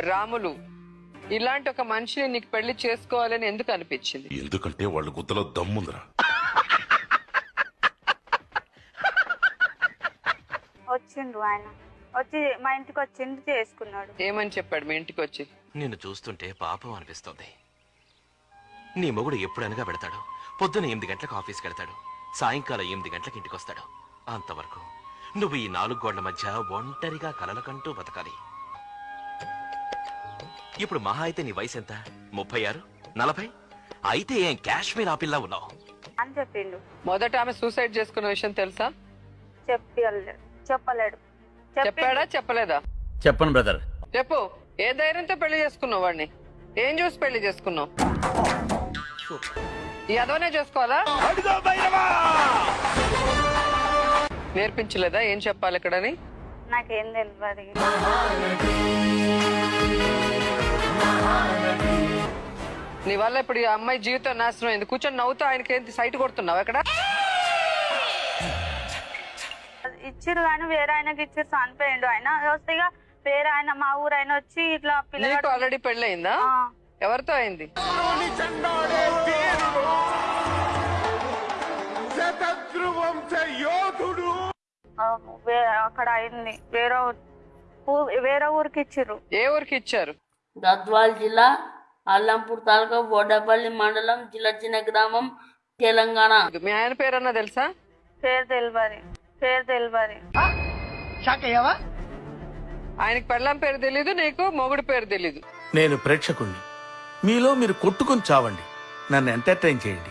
రాములు ఇలాంటి ఒక మనిషిని నీకు పెళ్ళి చేసుకోవాలని ఎందుకు అనిపించింది? ఎందుకంటే వాళ్ళ గుద్దలో దమ్ముందిరా. వచ్చిండు ఆయన. వచ్చి మా ఇంటికి వచ్చిండు చేసుకున్నాడు? ఏమని చెప్పాడు మీ ఇంటికి వచ్చి నిన్ను చూస్తుంటే పాపం అనిపిస్తోంది. నీ మొగుడు ఎప్పుడనగా పెడతాడు? పొద్దున ఎనిమిది గంటలకు ఆఫీస్కి వెళ్తాడు. సాయంకాలం ఎనిమిది గంటలకు ఇంటికి వస్తాడు అంతవరకు నువ్వు ఈ నాలుగు గోళ్ళ మధ్య ఒంటరిగా కలలకంటూ బతకాలి. ఇప్పుడు మహా అయితే నీ వయసు ఎంత? ముప్పై ఆరు? నలభై? అయితే ఏం కాశ్మీర్ ఆపిల్లా ఉన్నావు? అని చెప్పిండు. మొదట ఆమె సూసైడ్ చేసుకున్న విషయం తెలుసా? చెప్పి చెప్పలేడు చెప్పి చెప్పాడా. చెప్పలేదా? చెప్పను బ్రదర్. చెప్పు. ఏ ధైర్యంతో పెళ్ళి చేసుకున్నావు వాడిని? ఏం చూసి పెళ్ళి చేసుకున్నావు? ఈ అదవనే చేసుకోవాలా? నేర్పించలేదా? ఏం చెప్పాలి ఇక్కడని? నాకేం తెలియదు నీ వల్ల ఇప్పుడు ఈ అమ్మాయి జీవితం నాశనం అయింది. కూర్చొని నవ్వుతూ ఆయనకి ఏంటి సైట్ కొడుతున్నావు ఎక్కడ? ఇచ్చిరు కానీ వేరే ఆయనకి ఇచ్చిరు చనిపోయిండు ఆయన. వస్తే ఇక వేరే ఆయన మా ఊరు ఆయన వచ్చి ఇట్లా నీకు పిల్లగాడు ఆల్రెడీ పెళ్ళయిందా ఎవరితో అయింది? ఆ, వే- అక్కడ అయింది. వేరే ఊ- వేరే ఊరికి ఇచ్చిర్రు. ఏ ఊరికి ఇచ్చారు? గద్వాల్ జిల్లా అల్లంపూర్ తాలూకా బోడపల్లి మండలం జిలచిన గ్రామం తెలంగాణ. మీ ఆయన పేరన్నా తెలుసా? పేరు తెలియదు పేరు తెలియదు ఆయనకి పెళ్ళం పేరు తెలీదు నీకు మొగుడు పేరు తెలీదు. నేను ప్రేక్షకుణ్ణి. మీలో మీరు కొట్టుకొని చావండి. నన్ను ఎంటర్టైన్ చేయండి.